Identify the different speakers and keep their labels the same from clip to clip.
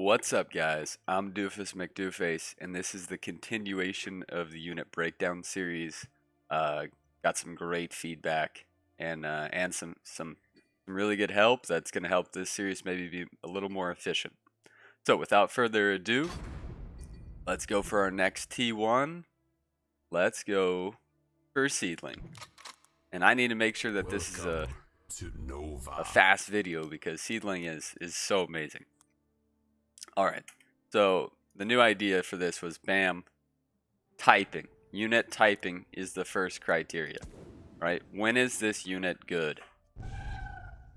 Speaker 1: What's up, guys? I'm Doofus McDooface, and this is the continuation of the unit breakdown series. Uh, got some great feedback and uh, and some some really good help that's going to help this series maybe be a little more efficient. So, without further ado, let's go for our next T1. Let's go for Seedling, and I need to make sure that this is a a fast video because Seedling is is so amazing. All right. So the new idea for this was BAM typing. Unit typing is the first criteria, right? When is this unit good?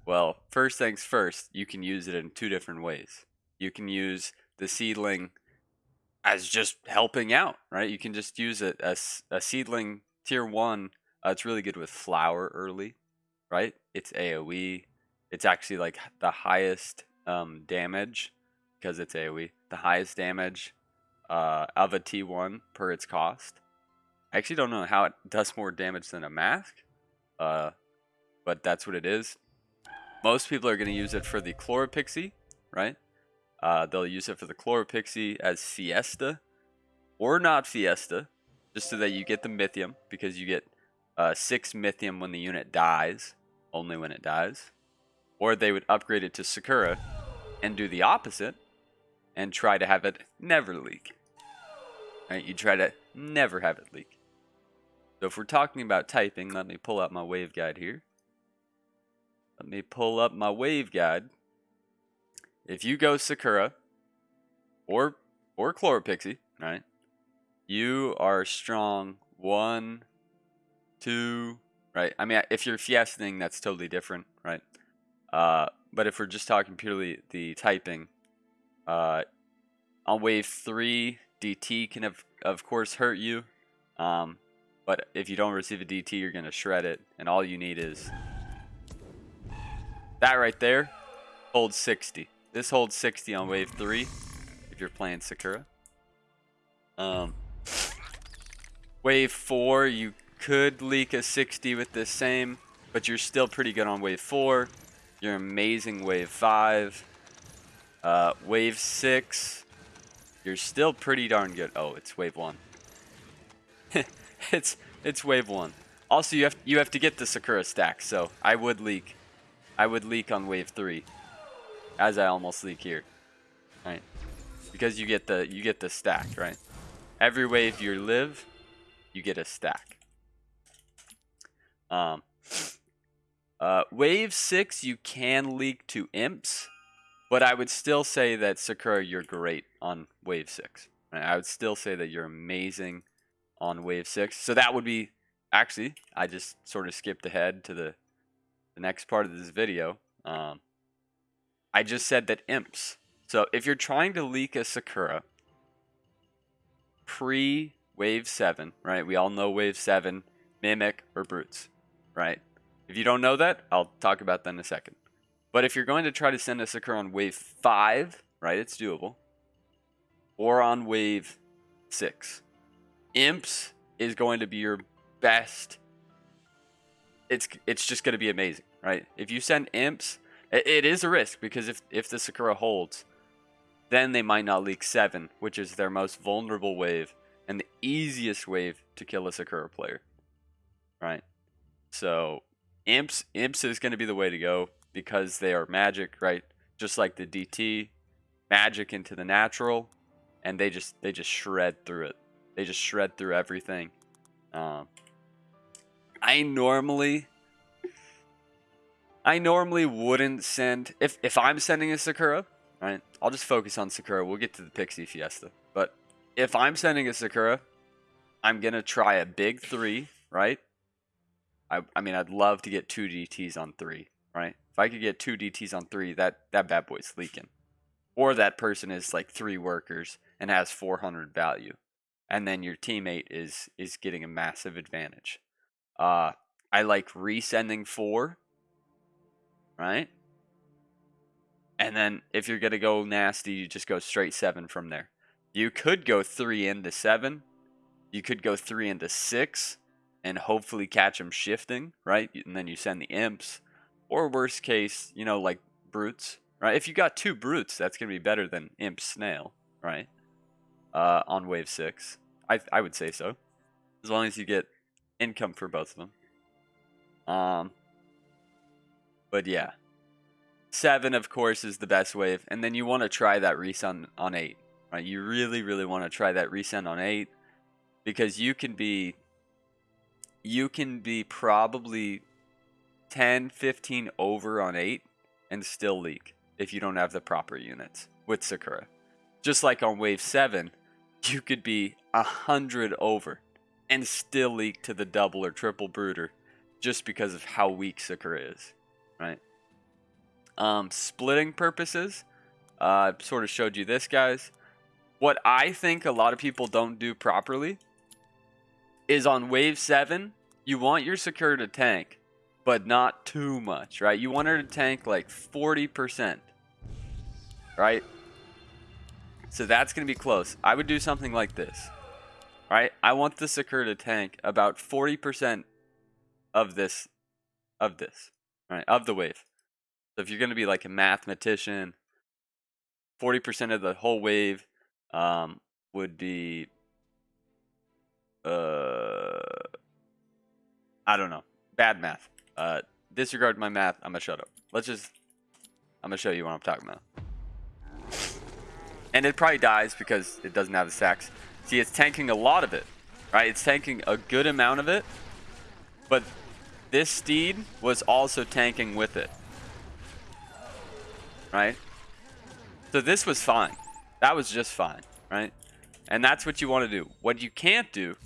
Speaker 1: Well, first things first, you can use it in two different ways. You can use the seedling as just helping out, right? You can just use it as a seedling tier one. Uh, it's really good with flower early, right? It's AoE. It's actually like the highest um, damage because it's AoE, the highest damage uh, of a T1 per its cost. I actually don't know how it does more damage than a mask, uh, but that's what it is. Most people are going to use it for the Chloropixie, right? Uh, they'll use it for the Chloropixie as Fiesta, or not Fiesta, just so that you get the Mythium, because you get uh, 6 Mythium when the unit dies, only when it dies. Or they would upgrade it to Sakura and do the opposite, and try to have it never leak. Right? You try to never have it leak. So if we're talking about typing, let me pull up my wave guide here. Let me pull up my wave guide. If you go Sakura or or Chloropixie, right? You are strong one, two, right? I mean, if you're fiesting, that's totally different, right? Uh, but if we're just talking purely the typing, uh, on wave three, DT can have, of course hurt you. Um, but if you don't receive a DT, you're to shred it. And all you need is that right there Hold 60. This holds 60 on wave three if you're playing Sakura. Um, wave four, you could leak a 60 with the same, but you're still pretty good on wave four. You're amazing wave five. Uh, wave six, you're still pretty darn good. Oh, it's wave one. it's it's wave one. Also, you have you have to get the Sakura stack, so I would leak. I would leak on wave three, as I almost leak here, right? Because you get the you get the stack, right? Every wave you live, you get a stack. Um, uh, wave six, you can leak to imps. But I would still say that Sakura, you're great on wave six. I would still say that you're amazing on wave six. So that would be actually, I just sort of skipped ahead to the the next part of this video. Um, I just said that imps. So if you're trying to leak a Sakura pre wave seven, right? We all know wave seven, mimic or brutes, right? If you don't know that, I'll talk about that in a second. But if you're going to try to send a Sakura on wave 5, right, it's doable. Or on wave 6. Imps is going to be your best. It's it's just going to be amazing, right? If you send Imps, it, it is a risk because if, if the Sakura holds, then they might not leak 7, which is their most vulnerable wave and the easiest wave to kill a Sakura player, right? So Imps, Imps is going to be the way to go because they are magic, right? Just like the DT, magic into the natural, and they just they just shred through it. They just shred through everything. Um, I normally I normally wouldn't send if if I'm sending a Sakura, right? I'll just focus on Sakura. We'll get to the Pixie Fiesta. But if I'm sending a Sakura, I'm gonna try a big three, right? I I mean I'd love to get two DTs on three, right? I could get two DTs on three, that that bad boy's leaking. Or that person is like three workers and has 400 value, and then your teammate is is getting a massive advantage. Uh, I like resending four, right? And then if you're gonna go nasty, you just go straight seven from there. You could go three into seven. You could go three into six, and hopefully catch them shifting, right? And then you send the imps or worst case, you know, like brutes, right? If you got two brutes, that's gonna be better than Imp Snail, right? Uh, on wave six, I I would say so, as long as you get income for both of them. Um, but yeah, seven of course is the best wave, and then you want to try that resend on eight, right? You really really want to try that resend on eight because you can be you can be probably 10 15 over on 8 and still leak if you don't have the proper units with sakura. Just like on wave 7 you could be 100 over and still leak to the double or triple brooder just because of how weak sakura is right? Um, splitting purposes uh, sort of showed you this guys. What i think a lot of people don't do properly is on wave 7, you want your Sakura to tank, but not too much, right? You want her to tank like 40%, right? So that's going to be close. I would do something like this, right? I want the Sakura to tank about 40% of this, of this, right? Of the wave. So if you're going to be like a mathematician, 40% of the whole wave um, would be uh, I don't know. Bad math. Uh, disregard my math. I'm gonna shut up. Let's just. I'm gonna show you what I'm talking about. And it probably dies because it doesn't have the stacks. See, it's tanking a lot of it, right? It's tanking a good amount of it, but this steed was also tanking with it, right? So this was fine. That was just fine, right? And that's what you want to do. What you can't do,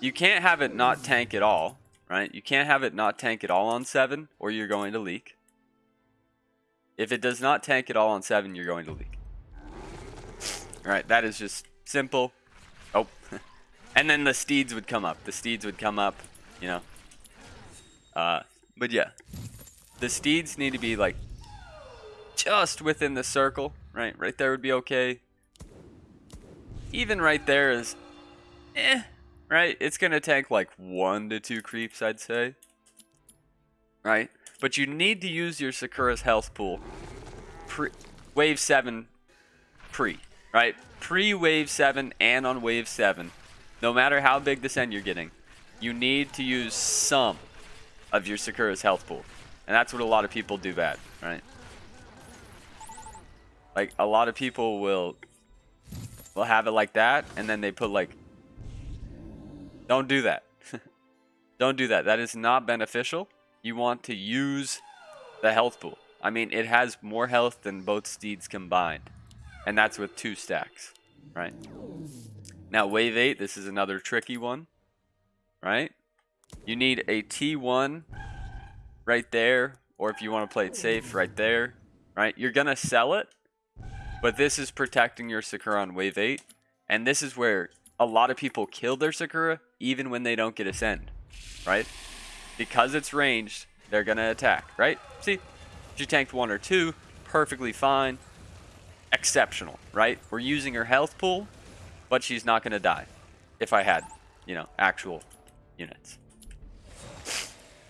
Speaker 1: you can't have it not tank at all, right? You can't have it not tank at all on 7 or you're going to leak. If it does not tank at all on 7, you're going to leak. Alright, that is just simple. Oh. and then the steeds would come up. The steeds would come up, you know. Uh, but yeah. The steeds need to be like just within the circle, right? Right there would be okay even right there is, eh, right? It's going to tank like one to two creeps, I'd say. Right? But you need to use your Sakura's health pool pre wave 7 pre, right? Pre wave 7 and on wave 7. No matter how big the send you're getting, you need to use some of your Sakura's health pool. And that's what a lot of people do bad, right? Like, a lot of people will will have it like that, and then they put like, don't do that. don't do that. That is not beneficial. You want to use the health pool. I mean, it has more health than both steeds combined. And that's with two stacks, right? Now, wave 8, this is another tricky one, right? You need a T1 right there, or if you want to play it safe, right there, right? You're going to sell it, but this is protecting your Sakura on wave 8. And this is where a lot of people kill their Sakura even when they don't get a send. Right? Because it's ranged, they're going to attack. Right? See? She tanked one or two. Perfectly fine. Exceptional. Right? We're using her health pool. But she's not going to die. If I had, you know, actual units.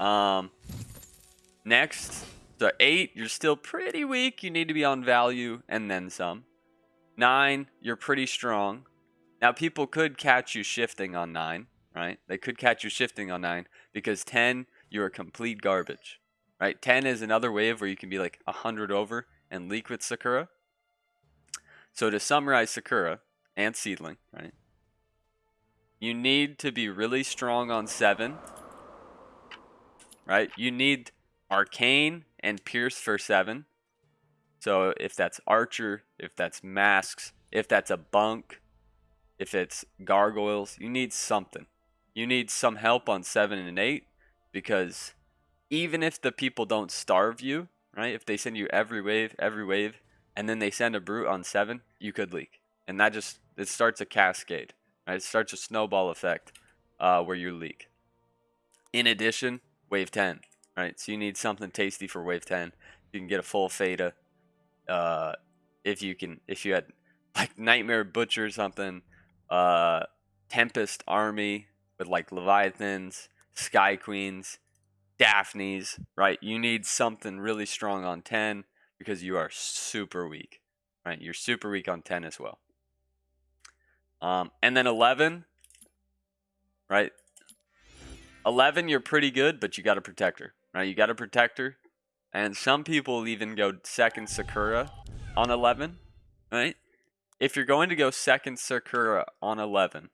Speaker 1: Um, next, so 8, you're still pretty weak. You need to be on value and then some. 9, you're pretty strong. Now, people could catch you shifting on 9, right? They could catch you shifting on 9 because 10, you're complete garbage, right? 10 is another wave where you can be like 100 over and leak with Sakura. So to summarize Sakura and Seedling, right? You need to be really strong on 7, right? You need Arcane and Pierce for 7. So if that's Archer, if that's Masks, if that's a Bunk, if it's Gargoyles, you need something. You need some help on 7 and 8 because even if the people don't starve you, right? If they send you every wave, every wave, and then they send a brute on 7, you could leak. And that just, it starts a cascade, right? It starts a snowball effect uh, where you leak. In addition, wave 10, right? So you need something tasty for wave 10. You can get a full Theta. Uh, if you can, if you had like Nightmare Butcher or something, uh, Tempest Army with like Leviathans, Sky Queens, Daphnes, right? You need something really strong on 10 because you are super weak, right? You're super weak on 10 as well. Um, and then 11, right? 11, you're pretty good, but you got a protector, right? You got a protector. And some people even go second Sakura on 11, right? If you're going to go second Sakura on 11,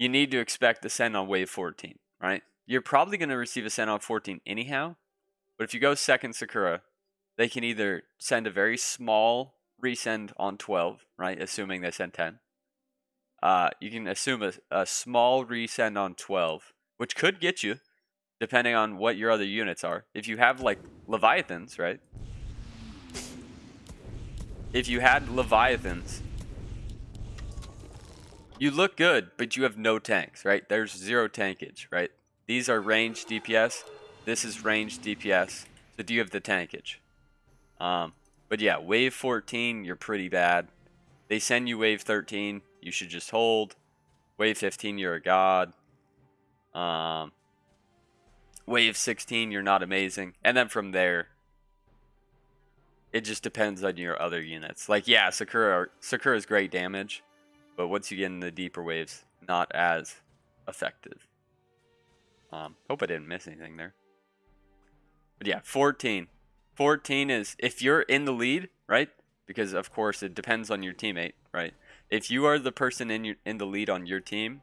Speaker 1: you need to expect the send on wave 14, right? You're probably going to receive a send on 14 anyhow. But if you go second Sakura, they can either send a very small resend on 12, right? Assuming they send 10. Uh, you can assume a, a small resend on 12, which could get you, depending on what your other units are. If you have like Leviathans, right? If you had Leviathans, you look good, but you have no tanks, right? There's zero tankage, right? These are range DPS. This is range DPS. So do you have the tankage? Um, but yeah, wave 14, you're pretty bad. They send you wave 13, you should just hold. Wave 15, you're a god. Um, wave 16, you're not amazing. And then from there, it just depends on your other units. Like, yeah, Sakura, Sakura is great damage, but once you get in the deeper waves, not as effective. Um, hope I didn't miss anything there. But yeah, 14. 14 is if you're in the lead, right? Because of course it depends on your teammate, right? If you are the person in your in the lead on your team,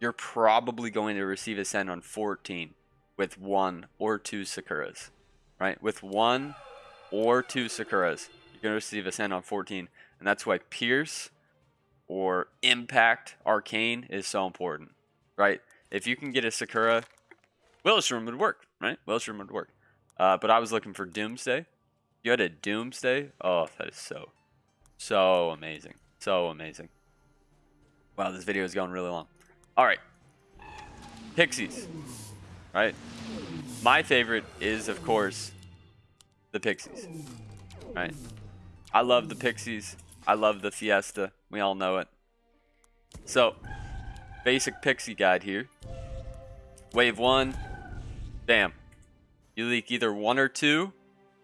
Speaker 1: you're probably going to receive a send on 14 with one or two Sakuras, right? With one or two Sakuras, you're going to receive a send on 14, and that's why Pierce or Impact Arcane is so important, right? If you can get a Sakura, Willowstream would work, right? Willowstream would work. Uh, but I was looking for Doomsday. You had a Doomsday? Oh, that is so, so amazing. So amazing. Wow, this video is going really long. All right. Pixies. Right? My favorite is, of course, the Pixies. Right? I love the Pixies. I love the Fiesta. We all know it. So, basic pixie guide here. Wave one, bam. You leak either one or two.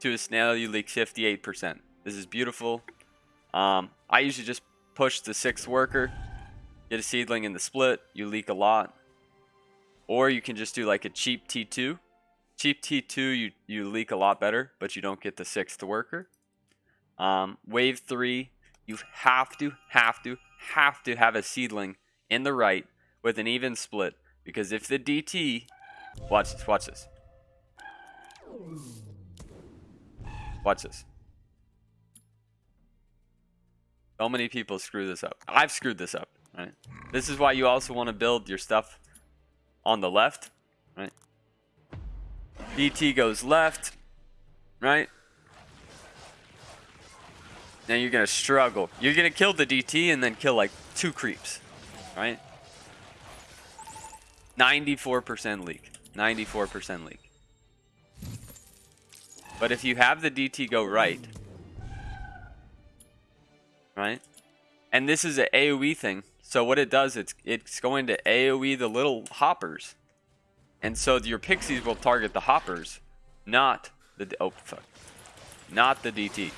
Speaker 1: To a snail, you leak 58%. This is beautiful. Um, I usually just push the sixth worker, get a seedling in the split, you leak a lot. Or you can just do like a cheap T2. Cheap T2, you, you leak a lot better, but you don't get the sixth worker. Um, wave three, you have to, have to, have to have a seedling in the right with an even split because if the DT, watch this, watch this. Watch this. So many people screw this up. I've screwed this up, right? This is why you also want to build your stuff on the left, right? DT goes left, right? Now you're going to struggle. You're going to kill the DT and then kill like two creeps, right? 94% leak. 94% leak. But if you have the DT go right, right? And this is an AoE thing. So what it does, it's it's going to AoE the little hoppers. And so your pixies will target the hoppers, not the, oh fuck, not the DT.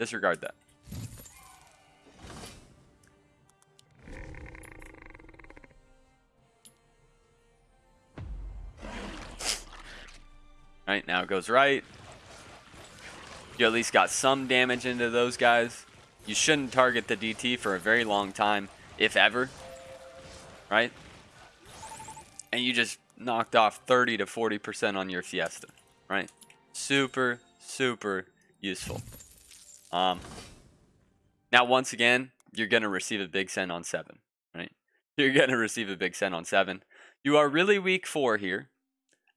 Speaker 1: Disregard that. Right, now it goes right. You at least got some damage into those guys. You shouldn't target the DT for a very long time, if ever. Right? And you just knocked off 30 to 40% on your Fiesta. Right? Super, super useful. Um, now, once again, you're going to receive a big send on 7. Right? You're going to receive a big send on 7. You are really weak 4 here.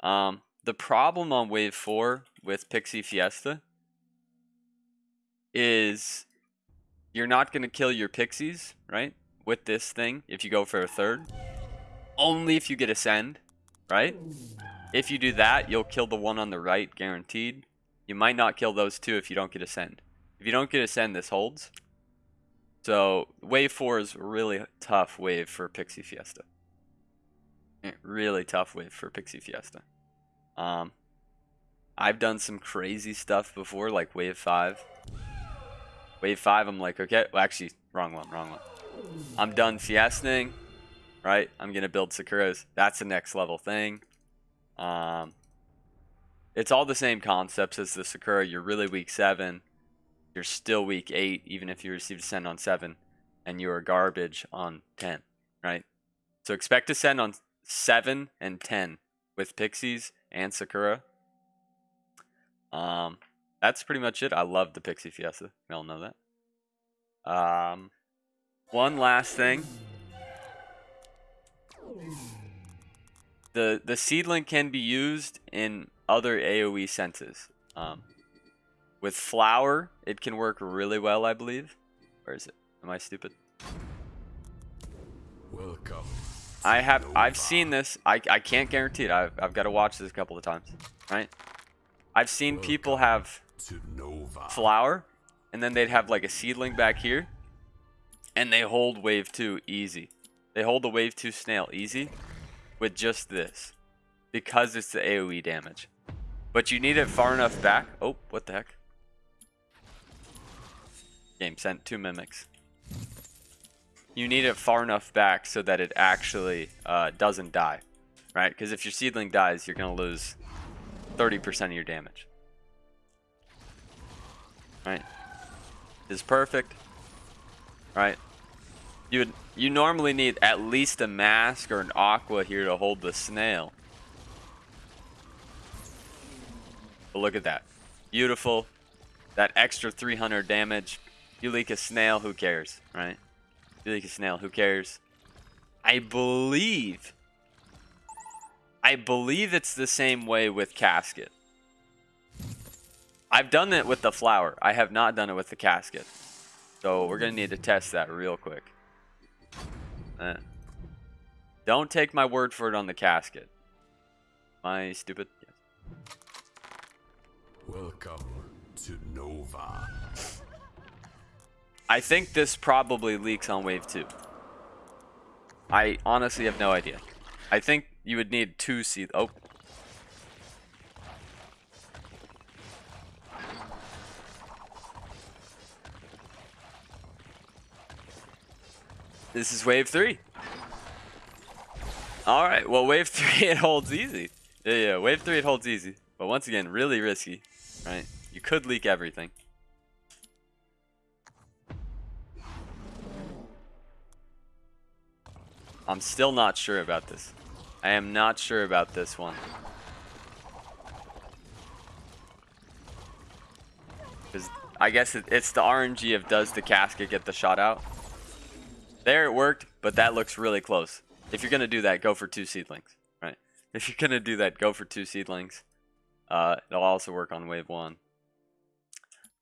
Speaker 1: Um, the problem on wave four with Pixie Fiesta is you're not going to kill your pixies, right? With this thing, if you go for a third. Only if you get a send, right? If you do that, you'll kill the one on the right, guaranteed. You might not kill those two if you don't get a send. If you don't get a send, this holds. So, wave 4 is really tough wave for Pixie Fiesta. Eh, Really tough wave for Pixie Fiesta. Um, I've done some crazy stuff before, like wave five. Wave five, I'm like, okay, well, actually, wrong one, wrong one. I'm done fiestaing, right? I'm gonna build Sakuras. That's the next level thing. Um, it's all the same concepts as the Sakura. You're really weak seven. You're still weak eight, even if you receive a send on seven, and you are garbage on ten, right? So expect to send on seven and ten with Pixies and Sakura. Um, that's pretty much it. I love the Pixie Fiesta. We all know that. Um, one last thing. The the seedling can be used in other AOE senses. Um, with flower, it can work really well, I believe. Where is it? Am I stupid?
Speaker 2: Welcome.
Speaker 1: I have I've seen this. I I can't guarantee it. I've I've got to watch this a couple of times, right? I've seen people have flower, and then they'd have like a seedling back here, and they hold wave two easy. They hold the wave two snail easy with just this because it's the AoE damage. But you need it far enough back. Oh, what the heck? Game sent two mimics. You need it far enough back so that it actually uh, doesn't die, right? Because if your seedling dies, you're gonna lose 30% of your damage. Right? Is perfect. Right? You would you normally need at least a mask or an aqua here to hold the snail. But look at that. Beautiful. That extra 300 damage. You leak a snail, who cares, right? You leak a snail, who cares? I believe I believe it's the same way with casket. I've done it with the flower. I have not done it with the casket. So we're going to need to test that real quick. Eh. Don't take my word for it on the casket. My stupid.
Speaker 2: Welcome to Nova.
Speaker 1: I think this probably leaks on wave 2. I honestly have no idea. I think you would need two seed. Oh. This is wave 3. Alright, well wave 3 it holds easy. Yeah, yeah, wave 3 it holds easy. But once again, really risky. Right? You could leak everything. I'm still not sure about this. I am not sure about this one. Because I guess it, it's the RNG of does the casket get the shot out? There it worked, but that looks really close. If you're going to do that, go for two seedlings, right? If you're going to do that, go for two seedlings. Uh, it'll also work on wave one.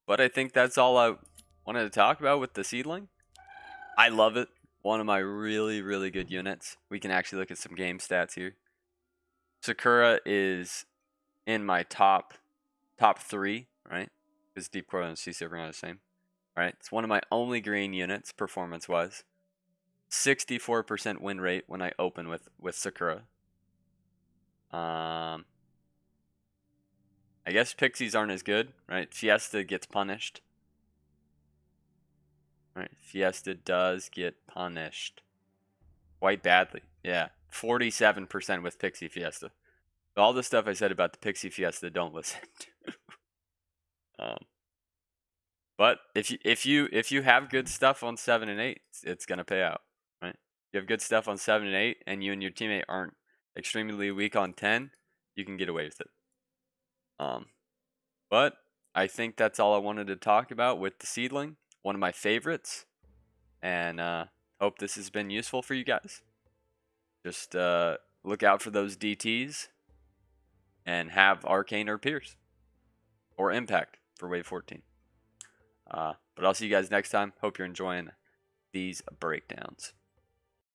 Speaker 1: But I think that's all I wanted to talk about with the seedling. I love it one of my really, really good units. We can actually look at some game stats here. Sakura is in my top top three, right? Because Deep Core and CC are the same. Right? It's one of my only green units performance wise. 64% win rate when I open with, with Sakura. Um I guess pixies aren't as good, right? Fiesta gets punished. Right, Fiesta does get punished quite badly. Yeah, 47% with Pixie Fiesta. All the stuff I said about the Pixie Fiesta, don't listen to. um, but if you if you if you have good stuff on seven and eight, it's, it's gonna pay out, right? You have good stuff on seven and eight, and you and your teammate aren't extremely weak on ten, you can get away with it. Um, but I think that's all I wanted to talk about with the seedling one of my favorites. And uh, hope this has been useful for you guys. Just uh, look out for those DTs and have Arcane or Pierce or Impact for Wave 14. Uh, but I'll see you guys next time. Hope you're enjoying these breakdowns.